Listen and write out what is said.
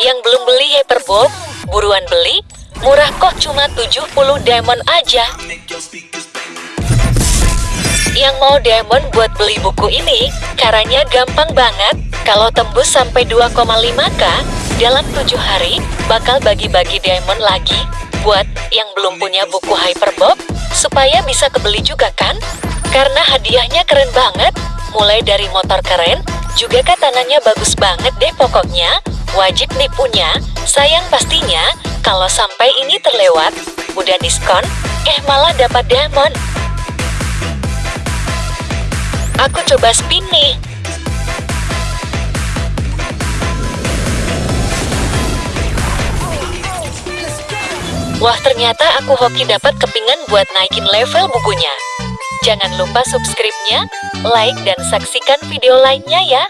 Yang belum beli Hyperbook, buruan beli. Murah kok cuma 70 diamond aja. Yang mau diamond buat beli buku ini, caranya gampang banget. Kalau tembus sampai 2,5k, dalam 7 hari bakal bagi-bagi diamond lagi buat yang belum punya buku Hyperbook, supaya bisa kebeli juga kan? Karena hadiahnya keren banget, mulai dari motor keren, juga katananya bagus banget deh pokoknya, wajib nih punya. Sayang pastinya, kalau sampai ini terlewat, udah diskon, eh malah dapat diamond. Aku coba spin nih. Wah ternyata aku hoki dapat kepingan buat naikin level bukunya. Jangan lupa subscribe-nya, like, dan saksikan video lainnya ya.